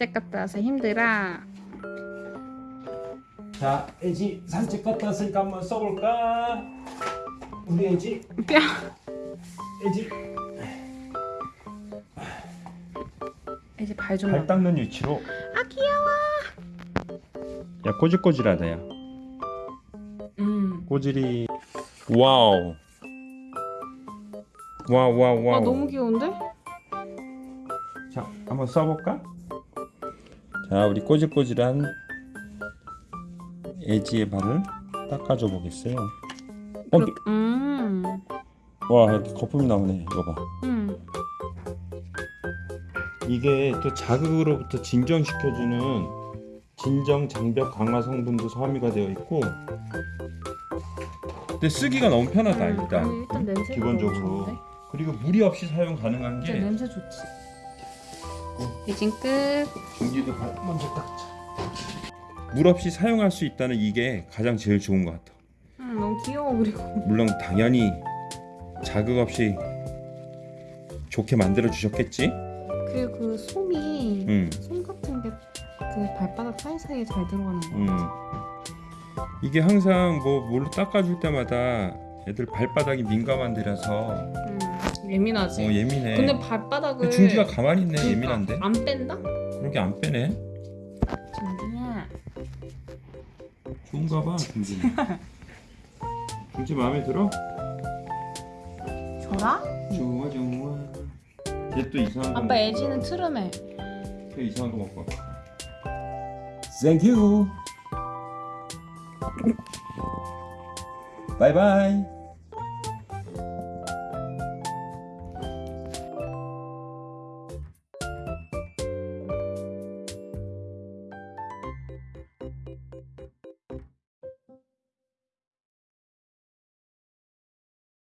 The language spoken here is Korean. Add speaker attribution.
Speaker 1: 산책 갔다 와서 힘들어.
Speaker 2: 자, 애지 산책 갔다 왔으니까 한번 써볼까? 우리 애지,
Speaker 1: 뼈.
Speaker 2: 애지
Speaker 1: 이제 발 좀.
Speaker 2: 발 닦는 위치로.
Speaker 1: 아 귀여워.
Speaker 2: 야, 꼬질꼬질하다 야.
Speaker 1: 음.
Speaker 2: 꼬질이. 와우. 와우 와우 와우.
Speaker 1: 아 너무 귀여운데?
Speaker 2: 자, 한번 써볼까? 자, 우리 꼬질꼬질한 애지의 발을 닦아줘 보겠어요. 어,
Speaker 1: 그렇- 음.
Speaker 2: 와, 이렇게 거품이 나오네. 이거 봐.
Speaker 1: 음.
Speaker 2: 이게 또 자극으로부터 진정시켜주는 진정 장벽 강화 성분도 함유가 되어 있고 근데 쓰기가 너무 편하다
Speaker 1: 음,
Speaker 2: 일단
Speaker 1: 아니, 일단
Speaker 2: 기본적으로? 그리고 무리 없이 사용 가능한 게
Speaker 1: 냄새 좋지. 이진 끝.
Speaker 2: 중지도 발 먼저 닦자 물 없이 사용할 수 있다는 이게 가장 제일 좋은 것 같아
Speaker 1: 음, 너무 귀여워 그리고.
Speaker 2: 물론 당연히 자극 없이 좋게 만들어 주셨겠지
Speaker 1: 그리고 그 솜이
Speaker 2: 음.
Speaker 1: 솜 같은 게 그 발바닥 사이사이에 잘 들어가는 거.
Speaker 2: 음. 이게 항상 뭐 뭘로 닦아줄 때마다 애들 발바닥이 민감한 데라서
Speaker 1: 음, 예민하지.
Speaker 2: 어 예민해.
Speaker 1: 근데 발바닥을
Speaker 2: 근데 중지가 가만히 있네
Speaker 1: 그러니까
Speaker 2: 예민한데.
Speaker 1: 안 뺀다?
Speaker 2: 그렇게 안 빼네.
Speaker 1: 중지야.
Speaker 2: 좋은가 봐 중지. 중지 마음에 들어?
Speaker 1: 저라?
Speaker 2: 좋아 좋아. 얘 또 이상한 거.
Speaker 1: 아빠 애지는 트름해.
Speaker 2: 또 이상한 거 먹고. you. 바이바이.